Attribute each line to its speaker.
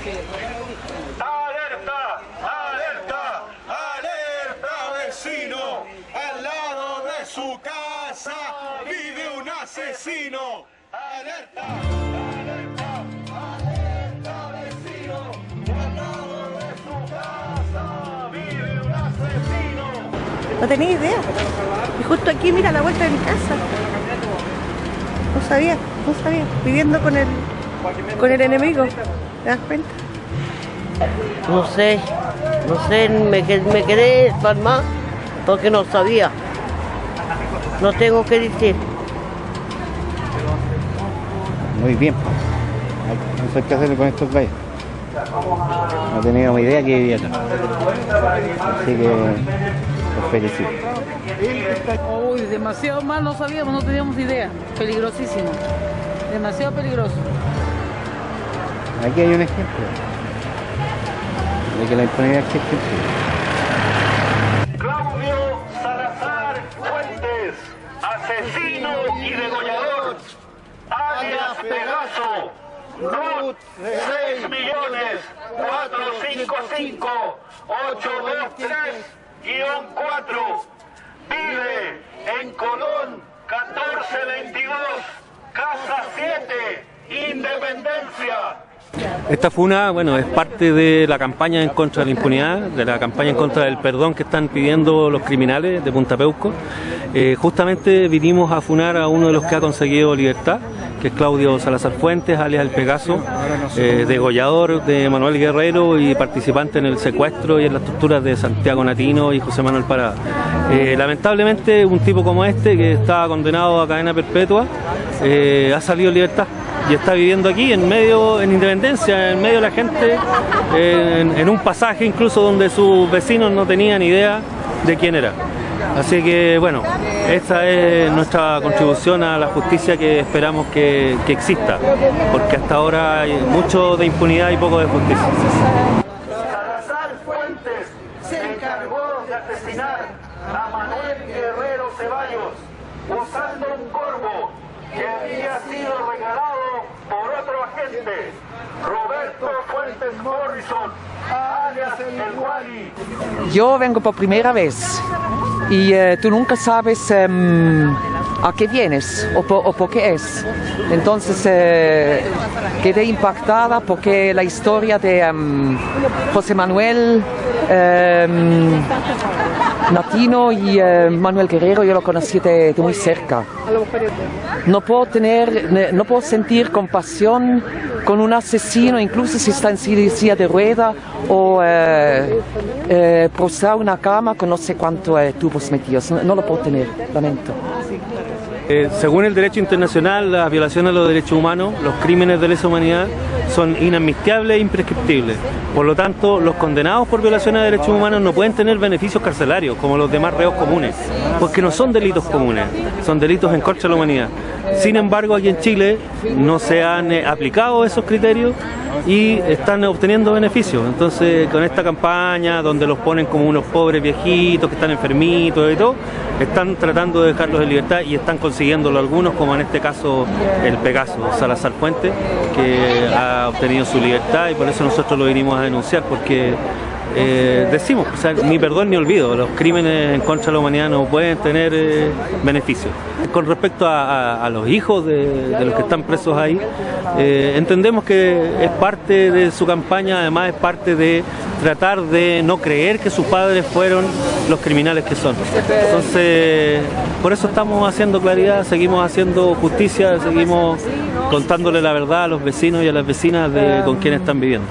Speaker 1: ¡Alerta! ¡Alerta! ¡Alerta, vecino! Al lado de su casa vive un
Speaker 2: asesino. ¡Alerta! ¡Alerta! ¡Alerta, vecino! Al lado de su casa vive un asesino.
Speaker 3: No tenía idea. Y justo aquí, mira, la vuelta de mi casa. No sabía, no sabía. Viviendo con el, con el enemigo. ¿Te das cuenta?
Speaker 4: No sé, no sé, me, que- me quedé pasmada porque no sabía. No tengo que decir.
Speaker 5: Muy bien. No sé qué hacer con estos gallos. No teníamos idea que vivía acá. Así que los felicito.
Speaker 6: Uy, demasiado mal, no sabíamos, no teníamos idea. Peligrosísimo. Demasiado peligroso.
Speaker 5: Aquí hay un ejemplo de que la impunidad existe.
Speaker 2: Claudio Salazar Fuentes, asesino y degollador, alias Pegaso, RUT 6 millones 455 823 4 vive en Colón 1422, Casa 7, Independencia.
Speaker 1: Esta funa, bueno, es parte de la campaña en contra de la impunidad, de la campaña en contra del perdón que están pidiendo los criminales de Punta Peuco. Eh, justamente vinimos a funar a uno de los que ha conseguido libertad, que es Claudio Salazar Fuentes, alias El Pegaso, eh, degollador de Manuel Guerrero y participante en el secuestro y en las torturas de Santiago Natino y José Manuel Parada. Eh, lamentablemente, un tipo como este, que estaba condenado a cadena perpetua, eh, ha salido en libertad y está viviendo aquí en medio, en Independencia, en medio de la gente, en, un pasaje incluso donde sus vecinos no tenían idea de quién era. Así que bueno, esta es nuestra contribución a la justicia que esperamos que, que exista, porque hasta ahora hay mucho de impunidad y poco de justicia.
Speaker 2: Salazar Fuentes se encargó de asesinar a Manuel Guerrero Ceballos usando un corvo que había sido regalado por otro agente, Roberto Fuentes Morrison, alias el Wally.
Speaker 7: Yo vengo por primera vez y eh, tú nunca sabes em, a qué vienes o por, qué es. Entonces eh, quedé impactada porque la historia de em, José Manuel em, Natino y eh, Manuel Guerrero yo lo conocí de, muy cerca. No puedo tener, ne- no puedo sentir compasión con un asesino, incluso si está en silla de rueda o eh, eh, una cama con no sé cuántos eh, tubos metidos. No, no lo puedo tener, lamento.
Speaker 1: Eh, según el derecho internacional, las violaciones a los derechos humanos, los crímenes de lesa humanidad son inadmisibles e imprescriptibles. Por lo tanto, los condenados por violaciones de derechos humanos no pueden tener beneficios carcelarios como los demás reos comunes, porque no son delitos comunes, son delitos en contra de la humanidad. Sin embargo, aquí en Chile no se han eh, aplicado esos criterios y están obteniendo beneficios. Entonces, con esta campaña donde los ponen como unos pobres viejitos que están enfermitos y todo, están tratando de dejarlos en libertad y están consiguiéndolo algunos, como en este caso el Pegaso, Salazar Puente, que ha obtenido su libertad y por eso nosotros lo vinimos a denunciar, porque eh, decimos, o sea, ni perdón ni olvido, los crímenes en contra de la humanidad no pueden tener eh, beneficios. Con respecto a, los hijos de, de los que están presos ahí, eh, entendemos que es parte de su campaña, además es parte de tratar de no creer que sus padres fueron los criminales que son. Entonces, por eso estamos haciendo claridad, seguimos haciendo justicia, seguimos contándole la verdad a los vecinos y a las vecinas de con quienes están viviendo.